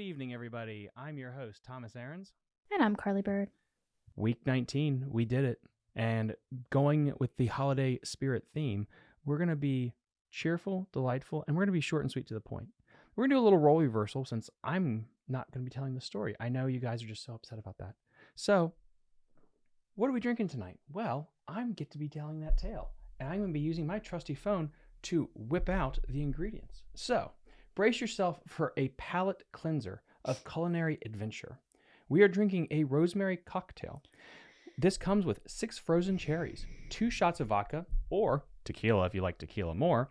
Good evening, everybody. I'm your host, Thomas Aarons. And I'm Carly Bird. Week 19, we did it. And going with the holiday spirit theme, we're going to be cheerful, delightful, and we're going to be short and sweet to the point. We're going to do a little role reversal since I'm not going to be telling the story. I know you guys are just so upset about that. So, what are we drinking tonight? Well, I'm get to be telling that tale, and I'm going to be using my trusty phone to whip out the ingredients. So, brace yourself for a palate cleanser of culinary adventure. We are drinking a rosemary cocktail. This comes with six frozen cherries, two shots of vodka, or tequila if you like tequila more,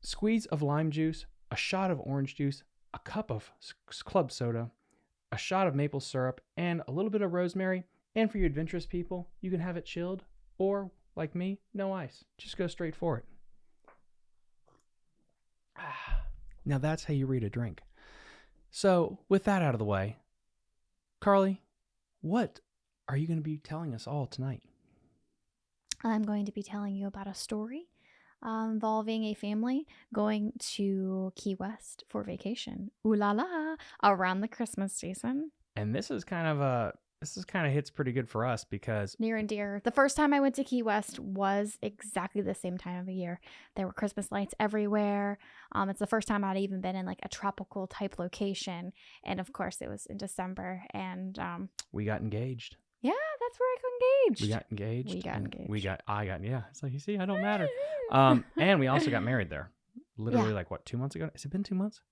squeeze of lime juice, a shot of orange juice, a cup of club soda, a shot of maple syrup, and a little bit of rosemary. And for you adventurous people, you can have it chilled, or like me, no ice. Just go straight for it. Ah, now that's how you read a drink. So, with that out of the way, Carly, what are you going to be telling us all tonight? I'm going to be telling you about a story uh, involving a family going to Key West for vacation. Ooh la la! Around the Christmas season. And this is kind of a this is kind of hits pretty good for us because Near and dear. The first time I went to Key West was exactly the same time of the year. There were Christmas lights everywhere. Um, it's the first time I'd even been in like a tropical type location, and of course it was in December. And um, we got engaged. yeah, that's where I got engaged. We got engaged. We got and We engaged. got I got yeah. It's like you see, I don't matter. Um, and we also got married there. Literally, Yeah. like what, two months ago? Has it been two months?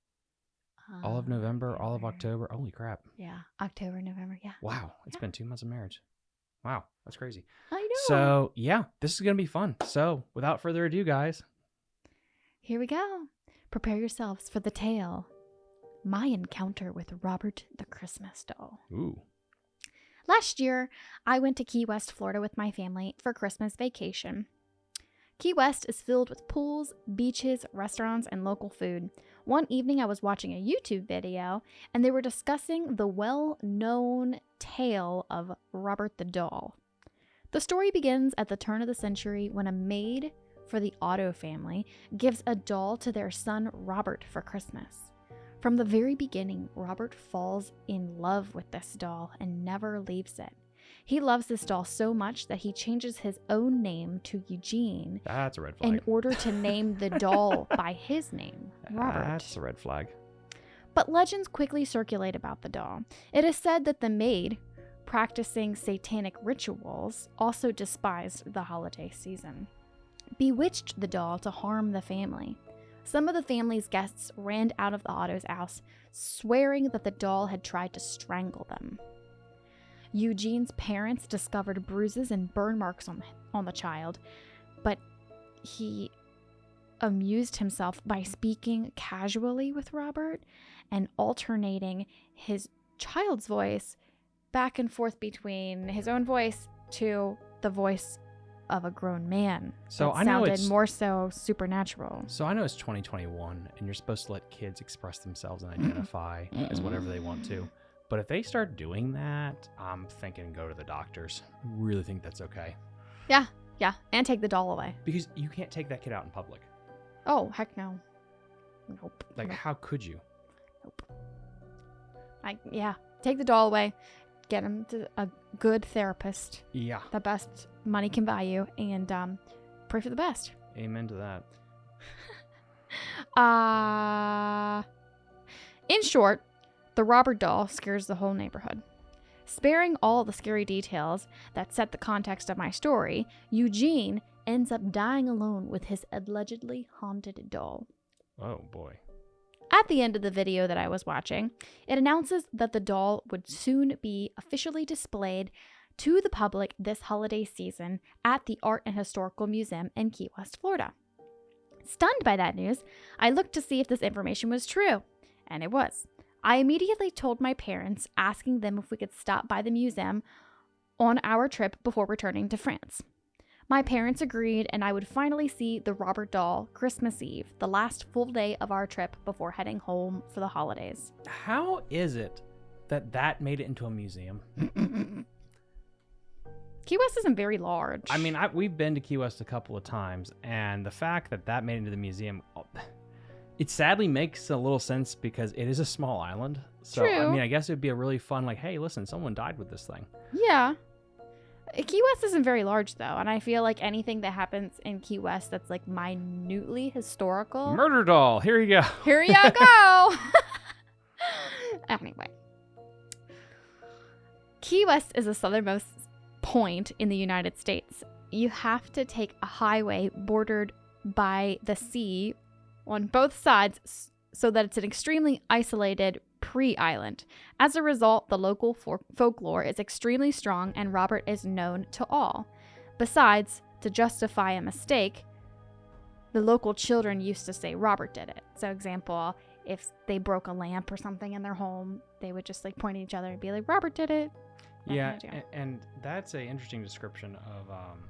All of Uh, November, all of October. Holy crap! Yeah, October, November. Yeah, Wow, it's Yeah. been two months of marriage. Wow, that's crazy. I know. So yeah, this is gonna be fun. So without further ado, guys, Here we go. Prepare yourselves for the tale. My encounter with Robert the Christmas doll. ooh, Last year, I went to Key West, Florida with my family for Christmas vacation. Key West is filled with pools, beaches, restaurants, and local food. One evening, I was watching a YouTube video and they were discussing the well known tale of Robert the Doll. The story begins at the turn of the century when a maid for the Otto family gives a doll to their son Robert for Christmas. From the very beginning, Robert falls in love with this doll and never leaves it. He loves this doll so much that he changes his own name to Eugene that's a red flag. in order to name the doll by his name, Robert. That's a red flag. But legends quickly circulate about the doll. It is said that the maid, practicing satanic rituals, also despised the holiday season, bewitched the doll to harm the family. Some of the family's guests ran out of the Otto's house, swearing that the doll had tried to strangle them. Eugene's parents discovered bruises and burn marks on, on the child, but he amused himself by speaking casually with Robert and alternating his child's voice back and forth between his own voice to the voice of a grown man. So that I know sounded it's more so supernatural. So I know it's 2021 and you're supposed to let kids express themselves and identify as whatever they want to. But if they start doing that, I'm thinking go to the doctors. Really think that's okay. Yeah, yeah, and take the doll away. Because you can't take that kid out in public. Oh heck no. Nope. Like, nope, how could you? nope. I yeah, take the doll away. Get him to a good therapist, Yeah. the best money can buy you, and um, pray for the best. Amen to that. Uh, in short, the robber doll scares the whole neighborhood. Sparing all the scary details that set the context of my story, Eugene ends up dying alone with his allegedly haunted doll. Oh boy. At the end of the video that I was watching, it announces that the doll would soon be officially displayed to the public this holiday season at the Art and Historical Museum in Key West, Florida. Stunned by that news, I looked to see if this information was true, and it was. I immediately told my parents, asking them if we could stop by the museum on our trip before returning to France. My parents agreed, and I would finally see the Robert doll Christmas Eve, the last full day of our trip before heading home for the holidays. How is it that that made it into a museum? Key West isn't very large. I mean, I, we've been to Key West a couple of times, and the fact that that made it into the museum, oh, It sadly makes a little sense because it is a small island. So I mean, I guess it'd be a really fun like, hey, listen, someone died with this thing. Yeah. Key West isn't very large though, and I feel like anything that happens in Key West that's like minutely historical. Murder doll. Here you go. Here you go. anyway, Key West is the southernmost point in the United States. You have to take a highway bordered by the sea on both sides so that it's an extremely isolated pre island. As a result, the local for- folklore is extremely strong and Robert is known to all. Besides, to justify a mistake, the local children used to say Robert did it. So, example, if they broke a lamp or something in their home, they would just like point at each other and be like, Robert did it. That Yeah, kind of and that's a interesting description of um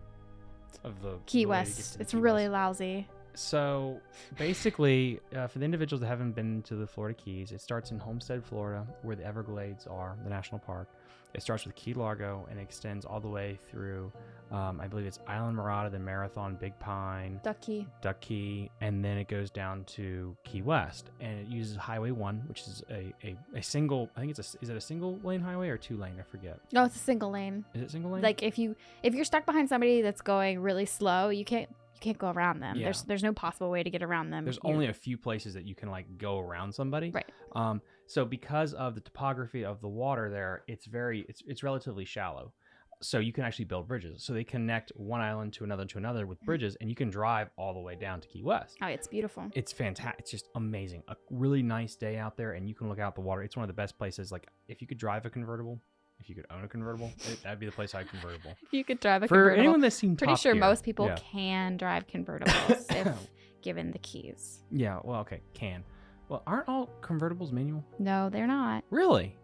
of the Key the way to get West. the It's Key really West. lousy. So basically, uh, for the individuals that haven't been to the Florida Keys, it starts in Homestead, Florida, where the Everglades are, the national park. It starts with Key Largo and extends all the way through, um, I believe it's Islamorada, then Marathon, Big Pine, Ducky. Duck Key, and then it goes down to Key West. And it uses Highway 1, which is a, a, a single, I think it's a, is it a single lane highway or two lane? I forget. No, it's a single lane. Is it single lane? Like if you if you're stuck behind somebody that's going really slow, you can't can't go around them. Yeah. There's there's no possible way to get around them. There's only a few places that you can like go around somebody. Right. Um, so because of the topography of the water there, it's very it's it's relatively shallow. So you can actually build bridges. So they connect one island to another to another with bridges, and you can drive all the way down to Key West. oh, it's beautiful. It's fantastic. It's just amazing. A really nice day out there, and you can look out the water. It's one of the best places. Like if you could drive a convertible, if you could own a convertible, it, that'd be the place I'd convertible. You could drive a For convertible, anyone that's seen pretty Top sure Gear, most people yeah. can drive convertibles if given the keys. Yeah. Well, okay, can. Well, aren't all convertibles manual? No, they're not. Really?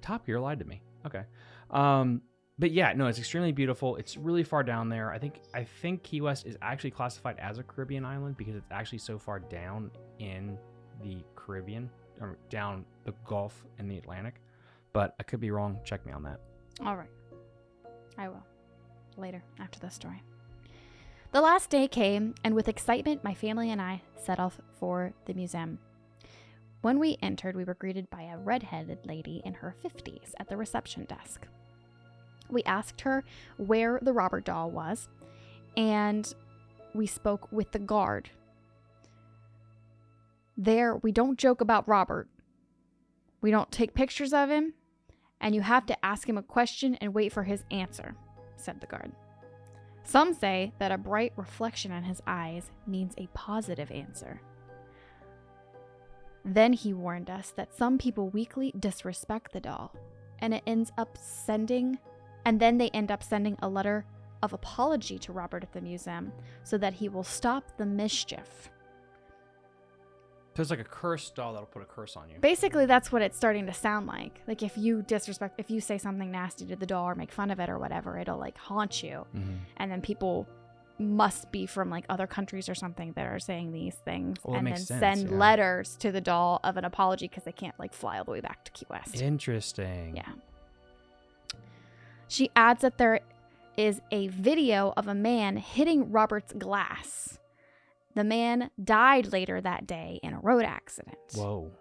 Top Gear lied to me. Okay. Um, but yeah, no, it's extremely beautiful. It's really far down there. I think I think Key West is actually classified as a Caribbean island because it's actually so far down in the Caribbean or down the Gulf and the Atlantic. But I could be wrong. Check me on that. All right. I will. Later, after the story. The last day came, and with excitement, my family and I set off for the museum. When we entered, we were greeted by a red-headed lady in her 50s at the reception desk. We asked her where the Robert doll was, and we spoke with the guard. There, we don't joke about Robert. We don't take pictures of him, and you have to ask him a question and wait for his answer, said the guard. Some say that a bright reflection in his eyes means a positive answer. Then he warned us that some people weakly disrespect the doll, and it ends up sending, and then they end up sending a letter of apology to Robert at the museum so that he will stop the mischief. It's like a curse doll that'll put a curse on you. Basically, that's what it's starting to sound like. Like if you disrespect, if you say something nasty to the doll or make fun of it or whatever, it'll like haunt you. Mhm. And then people must be from like other countries or something that are saying these things Well, and then sense, send yeah. letters to the doll of an apology because they can't like fly all the way back to Key West. Interesting. Yeah. She adds that there is a video of a man hitting Robert's glass. The man died later that day in a road accident. Whoa.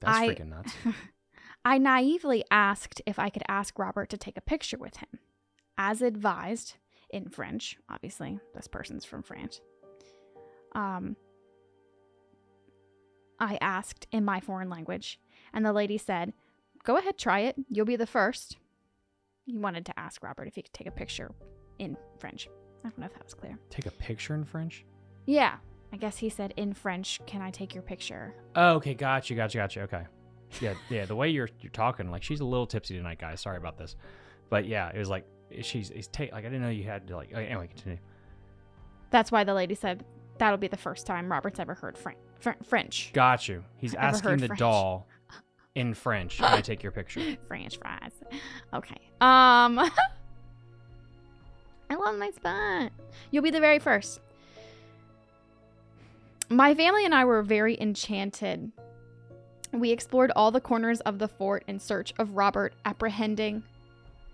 That's I- freaking nuts. I naively asked if I could ask Robert to take a picture with him. As advised, in French, obviously, this person's from France. Um, I asked in my foreign language, and the lady said, Go ahead, try it. You'll be the first. He wanted to ask Robert if he could take a picture in French. I don't know if that was clear. Take a picture in French? Yeah, I guess he said in French, Can I take your picture? Oh, okay, gotcha, gotcha, gotcha. Okay. Yeah, yeah. The way you're you're talking, like she's a little tipsy tonight, guys. Sorry about this, but yeah, it was like she's it's ta- like I didn't know you had to like. Okay, anyway, continue. That's why the lady said that'll be the first time Robert's ever heard Fran- Fr- French. Got you. He's I've asking the French. doll in French. Can I take your picture? French fries. Okay. Um I love my spot. You'll be the very first. My family and I were very enchanted. We explored all the corners of the fort in search of Robert apprehending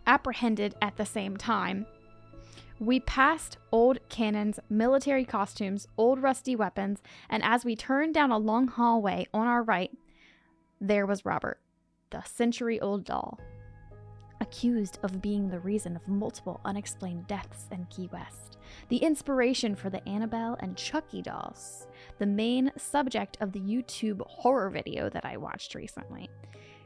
apprehended at the same time. We passed old cannons, military costumes, old rusty weapons, and as we turned down a long hallway on our right, there was Robert, the century old doll, accused of being the reason of multiple unexplained deaths in Key West, the inspiration for the Annabelle and Chucky dolls, the main subject of the YouTube horror video that I watched recently.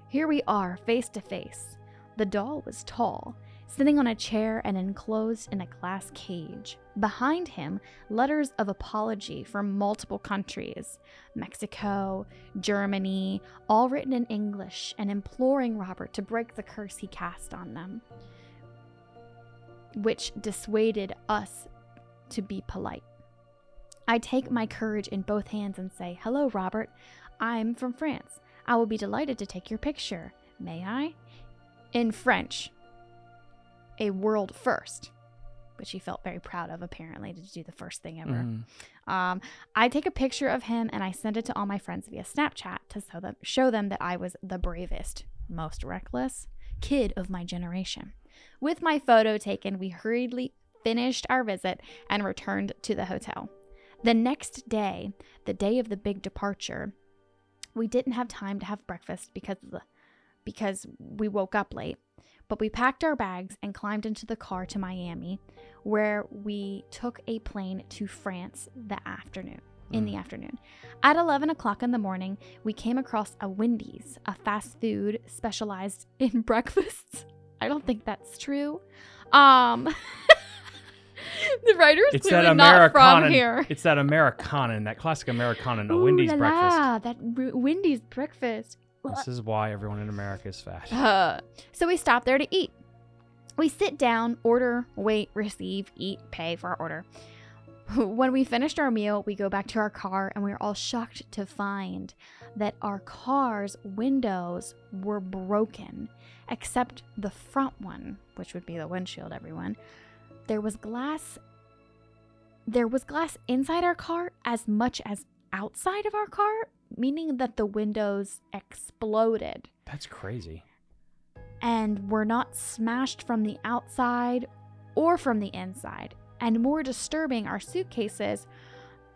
Here we are, face to face. The doll was tall, sitting on a chair and enclosed in a glass cage. Behind him, letters of apology from multiple countries Mexico, Germany, all written in English and imploring Robert to break the curse he cast on them, which dissuaded us to be polite. I take my courage in both hands and say, Hello, Robert. I'm from France. I will be delighted to take your picture. May I? In French, a world first, which he felt very proud of, apparently, to do the first thing ever. Mhm. Um, I take a picture of him and I send it to all my friends via Snapchat to show them, show them that I was the bravest, most reckless kid of my generation. With my photo taken, we hurriedly finished our visit and returned to the hotel. The next day, the day of the big departure, we didn't have time to have breakfast because the, because we woke up late. But we packed our bags and climbed into the car to Miami, where we took a plane to France the afternoon. In the afternoon. At 11 o'clock in the morning, we came across a Wendy's, a fast food specialized in breakfasts. I don't think that's true. Um, the writer's It's that clearly not from here. It's that Americana, that classic Americana, a Wendy's la breakfast. la, that Wendy's breakfast. This is why everyone in America is fat. Uh, so we stop there to eat. We sit down, order, wait, receive, eat, pay for our order. When we finished our meal, we go back to our car and we are all shocked to find that our car's windows were broken, except the front one, which would be the windshield, everyone. There was glass there was glass inside our car as much as outside of our car, meaning that the windows exploded That's crazy. and were not smashed from the outside or from the inside. And more disturbing, our suitcases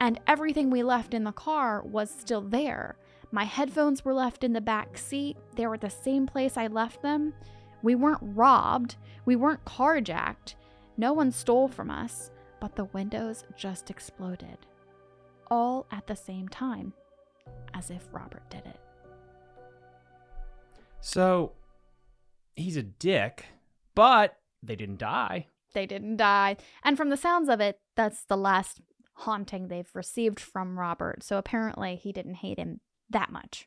and everything we left in the car was still there. My headphones were left in the back seat. They were at the same place I left them. We weren't robbed. We weren't carjacked. No one stole from us, but the windows just exploded. All at the same time, as if Robert did it. So he's a dick, but they didn't die. they didn't die. And from the sounds of it, that's the last haunting they've received from Robert. So apparently he didn't hate him that much.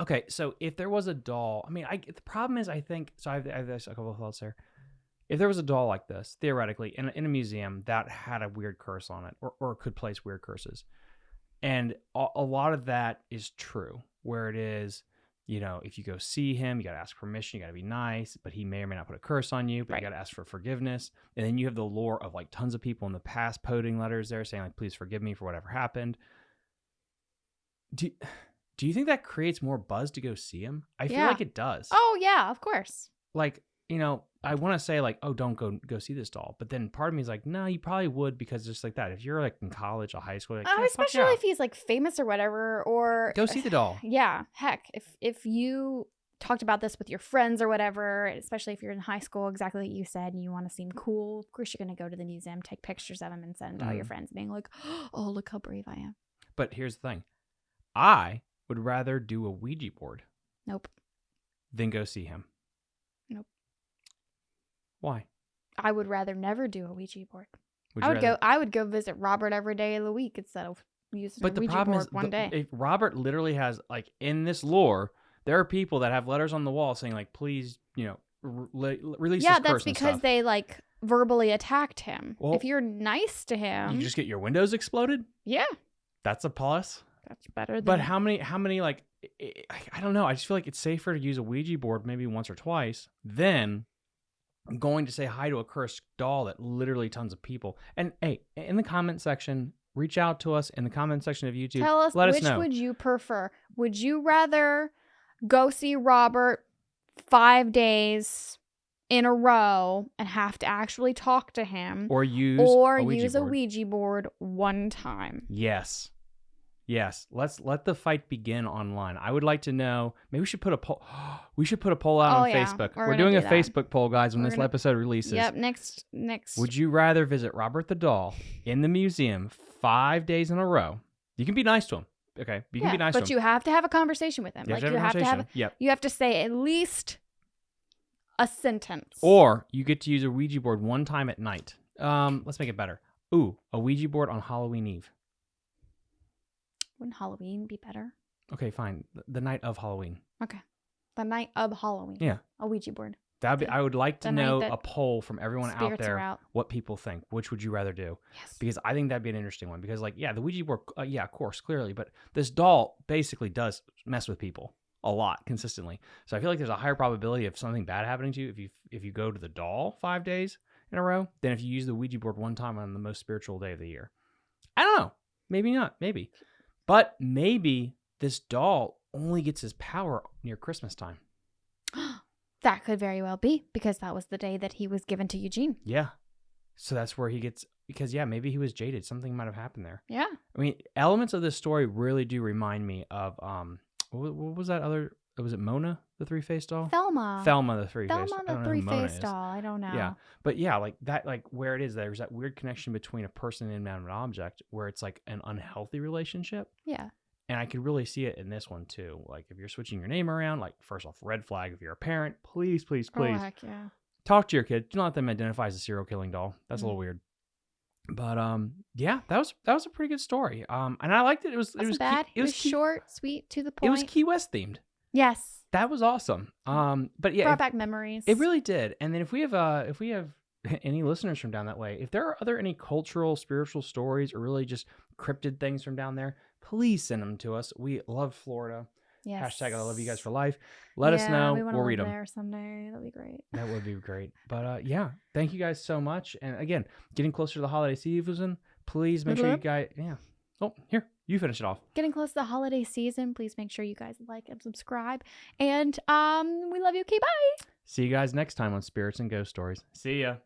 Okay, so if there was a doll, I mean, I the problem is, I think so. I have, I have this- a couple of thoughts here. If there was a doll like this, theoretically, in a, in a museum that had a weird curse on it, or, or could place weird curses, and a, a lot of that is true, where it is, you know, if you go see him, you got to ask permission, you got to be nice, but he may or may not put a curse on you, but Right. you got to ask for forgiveness, and then you have the lore of like tons of people in the past coding letters there saying like, please forgive me for whatever happened. Do do you think that creates more buzz to go see him? I feel Yeah. like it does. Oh, yeah, of course. Like, you know, I want to say like, oh, don't go go see this doll, but then part of me is like, no, you probably would because just like that. If you're like in college or high school, like, Oh, yeah, especially yeah. if he's like famous or whatever, or go see the doll. Yeah, heck, if if you talked about this with your friends or whatever, especially if you're in high school, exactly like you said, and you want to seem cool, of course you're gonna go to the museum, take pictures of him, and send all your Mhm. friends, being like, "Oh, look how brave I am." But here's the thing, I would rather do a Ouija board Nope, than go see him. Why? I would rather never do a Ouija board. Would I would rather- go. I would go visit Robert every day of the week instead of using But a the Ouija problem board is, one the- day. if Robert literally has like in this lore, there are people that have letters on the wall saying like, please, you know, re- release yeah, this that's because they like verbally attacked him. Well, if you're nice to him, you just get your windows exploded. yeah, That's a plus. that's better than. But how many? How many? Like, I don't know. I just feel like it's safer to use a Ouija board maybe once or twice than going to say hi to a cursed doll that literally tons of people. And hey, in the comment section, reach out to us in the comment section of YouTube. Tell us let which us know. would you prefer? Would you rather go see Robert five days in a row and have to actually talk to him or use or a use board. a Ouija board one time. Yes. Yes. Let's let the fight begin online. I would like to know. Maybe we should put a poll. We should put a poll out Oh, on yeah. Facebook. We're We're, doing do a that. Facebook poll, guys, when We're this gonna- episode releases. Yep, next next Would you rather visit Robert the Doll in the museum five days in a row? You can be nice to him. Okay. You can yeah, be nice but to him. you have to have a conversation with him. You like have you have to have. Yep. you have to say at least a sentence. Or you get to use a Ouija board one time at night. Um, let's make it better. Ooh, a Ouija board on Halloween Eve. Wouldn't Halloween be better? Okay, fine. The- night of Halloween. Okay. The night of Halloween. Yeah. A Ouija board. That'd be. I would like to The night know that a poll from everyone out Spirits there out. what people think. Which would you rather do? Yes. Because I think that'd be an interesting one. Because like, yeah, the Ouija board, uh, yeah, of course, clearly, but this doll basically does mess with people a lot consistently. So I feel like there's a higher probability of something bad happening to you if you if you go to the doll five days in a row than if you use the Ouija board one time on the most spiritual day of the year. I don't know. Maybe not. Maybe, but maybe this doll only gets his power near Christmas time. that could very well be because that was the day that he was given to Eugene. Yeah. So that's where he gets because yeah, maybe he was jaded. Something might have happened there. Yeah. I mean, elements of this story really do remind me of um, what, what was that other? Was it Mona, the three faced doll? Thelma. Thelma, the three faced. Thelma the three faced doll. I don't know. Yeah. But yeah, like that, like where it is, there's that weird connection between a person and an object, where it's like an unhealthy relationship, Yeah. and I could really see it in this one too. Like if you're switching your name around, like first off, red flag. If you're a parent, please, please, Oh please heck yeah. talk to your kid. Do not let them identify as a serial killing doll. That's a Mm. little weird. But um, yeah, that was that was a pretty good story. Um, and I liked it. It was it was bad. Key, it was, Key- short, sweet, to the point It was Key West themed. Yes. That was awesome. Um, but yeah, Brought if- back memories. it really did. And then if we have uh if we have any listeners from down that way, if there are other any cultural, spiritual stories or really just cryptid things from down there, please send them to us. We love Florida. yes. Hashtag I love you guys for life. Let us know. We we'll read them. there someday. That'd be great. That would be great. But uh, yeah, thank you guys so much. And again, getting closer to the holiday season, please make sure you Mhm. guys. Yeah. Oh, here you finish it off. Getting close to the holiday season. Please make sure you guys like and subscribe. And um, we love you. Okay, bye. See you guys next time on Spirits and Ghost Stories. See ya.